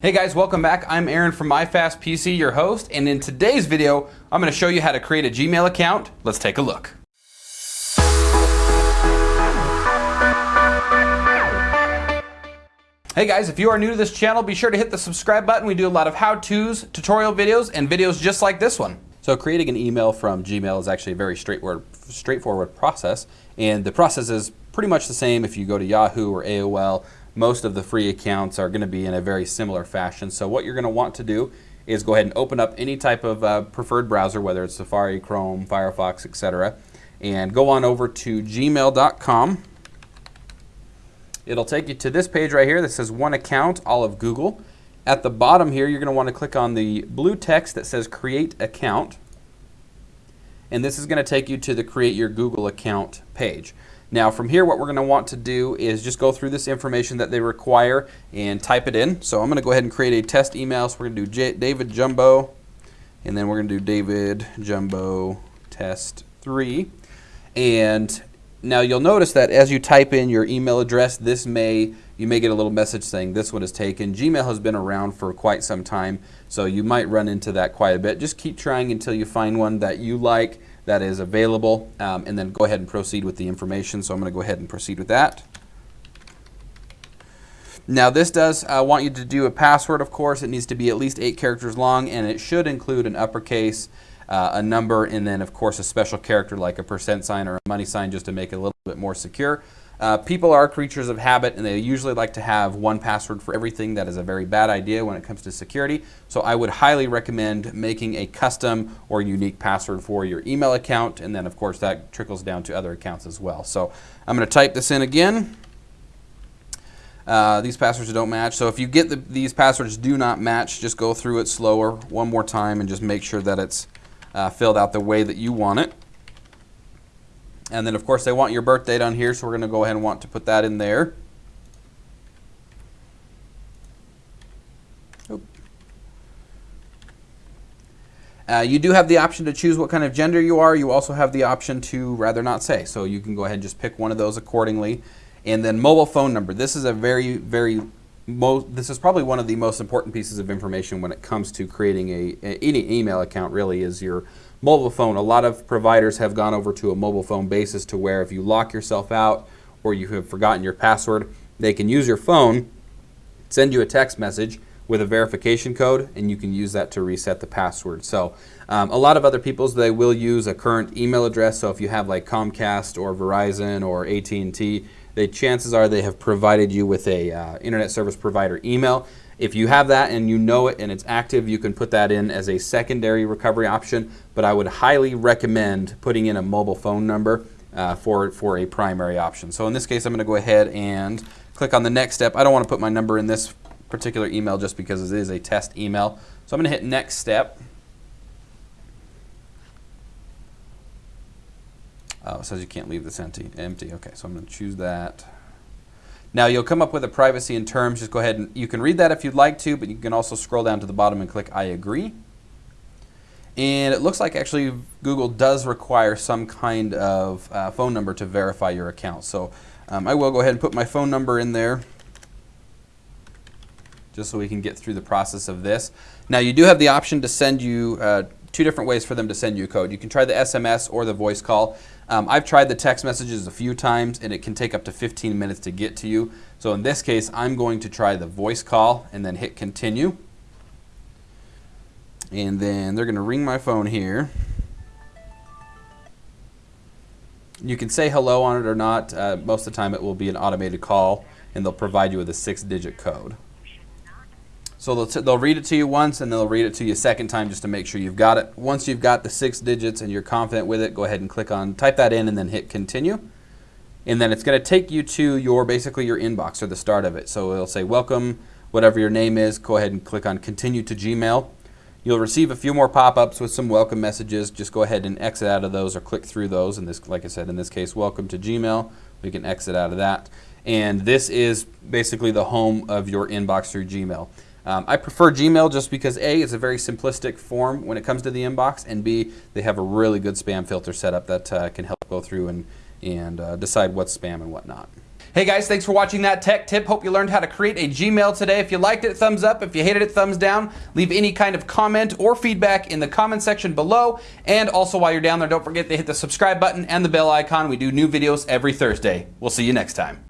Hey guys, welcome back. I'm Aaron from MyFastPC, your host, and in today's video, I'm going to show you how to create a Gmail account. Let's take a look. Hey guys, if you are new to this channel, be sure to hit the subscribe button. We do a lot of how-tos, tutorial videos, and videos just like this one. So creating an email from Gmail is actually a very straightforward, straightforward process, and the process is pretty much the same if you go to Yahoo or AOL most of the free accounts are going to be in a very similar fashion. So what you're going to want to do is go ahead and open up any type of uh, preferred browser, whether it's Safari, Chrome, Firefox, etc., and go on over to gmail.com. It'll take you to this page right here that says One Account, all of Google. At the bottom here, you're going to want to click on the blue text that says Create Account. And this is going to take you to the Create Your Google Account page. Now from here what we're going to want to do is just go through this information that they require and type it in. So I'm going to go ahead and create a test email. So we're going to do J David Jumbo and then we're going to do David Jumbo test 3 and now you'll notice that as you type in your email address this may you may get a little message saying this one is taken. Gmail has been around for quite some time so you might run into that quite a bit. Just keep trying until you find one that you like that is available um, and then go ahead and proceed with the information. So I'm going to go ahead and proceed with that. Now this does uh, want you to do a password, of course. It needs to be at least eight characters long and it should include an uppercase, uh, a number, and then of course a special character like a percent sign or a money sign just to make it a little bit more secure. Uh, people are creatures of habit and they usually like to have one password for everything. That is a very bad idea when it comes to security. So I would highly recommend making a custom or unique password for your email account and then of course that trickles down to other accounts as well. So I'm going to type this in again. Uh, these passwords don't match. So if you get the, these passwords do not match, just go through it slower one more time and just make sure that it's uh, filled out the way that you want it. And then of course they want your birth date on here, so we're going to go ahead and want to put that in there. Uh, you do have the option to choose what kind of gender you are. You also have the option to rather not say. So you can go ahead and just pick one of those accordingly. And then mobile phone number. This is a very, very, most this is probably one of the most important pieces of information when it comes to creating a, a any email account really is your Mobile phone, a lot of providers have gone over to a mobile phone basis to where if you lock yourself out or you have forgotten your password, they can use your phone, send you a text message with a verification code, and you can use that to reset the password. So um, a lot of other people's, they will use a current email address. So if you have like Comcast or Verizon or AT&T, the chances are they have provided you with a uh, internet service provider email. If you have that and you know it and it's active, you can put that in as a secondary recovery option, but I would highly recommend putting in a mobile phone number uh, for, for a primary option. So in this case, I'm going to go ahead and click on the next step. I don't want to put my number in this particular email just because it is a test email. So I'm going to hit next step. Oh, it says you can't leave this empty. Empty. Okay, so I'm going to choose that. Now you'll come up with a privacy in terms. Just go ahead and you can read that if you'd like to, but you can also scroll down to the bottom and click I agree. And it looks like actually Google does require some kind of uh, phone number to verify your account. So um, I will go ahead and put my phone number in there just so we can get through the process of this. Now you do have the option to send you uh, two different ways for them to send you a code. You can try the SMS or the voice call. Um, I've tried the text messages a few times and it can take up to 15 minutes to get to you. So in this case, I'm going to try the voice call and then hit continue. And then they're going to ring my phone here. You can say hello on it or not. Uh, most of the time it will be an automated call and they'll provide you with a six digit code. So they'll, they'll read it to you once and they'll read it to you a second time just to make sure you've got it. Once you've got the six digits and you're confident with it, go ahead and click on, type that in and then hit continue. And then it's going to take you to your, basically your inbox or the start of it. So it'll say welcome, whatever your name is, go ahead and click on continue to Gmail. You'll receive a few more pop-ups with some welcome messages. Just go ahead and exit out of those or click through those. And this, like I said, in this case, welcome to Gmail. We can exit out of that. And this is basically the home of your inbox through Gmail. Um, I prefer Gmail just because A, it's a very simplistic form when it comes to the inbox, and B, they have a really good spam filter set up that uh, can help go through and, and uh, decide what's spam and whatnot. Hey guys, thanks for watching that tech tip. Hope you learned how to create a Gmail today. If you liked it, thumbs up. If you hated it, thumbs down. Leave any kind of comment or feedback in the comment section below. And also while you're down there, don't forget to hit the subscribe button and the bell icon. We do new videos every Thursday. We'll see you next time.